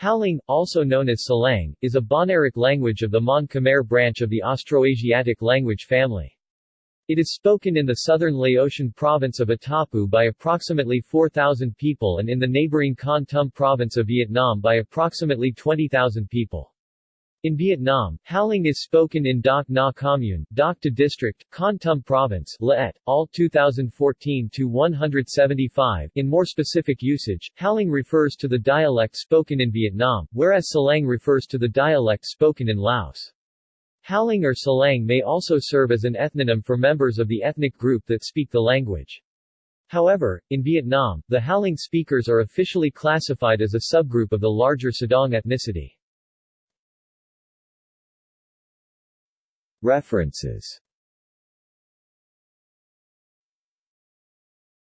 Halang, also known as Salang, is a Bahnaric language of the Mon Khmer branch of the Austroasiatic language family. It is spoken in the southern Laotian province of Attapeu by approximately 4,000 people and in the neighboring Kon Tum province of Vietnam by approximately 20,000 people. In Vietnam, Halang is spoken in Doc Na Commune, Doc Ta District, Kon Tum Province, Laet, All 2014-175. In more specific usage, Halang refers to the dialect spoken in Vietnam, whereas Salang refers to the dialect spoken in Laos. Halang or Salang may also serve as an ethnonym for members of the ethnic group that speak the language. However, in Vietnam, the Halang speakers are officially classified as a subgroup of the larger Sedang ethnicity. References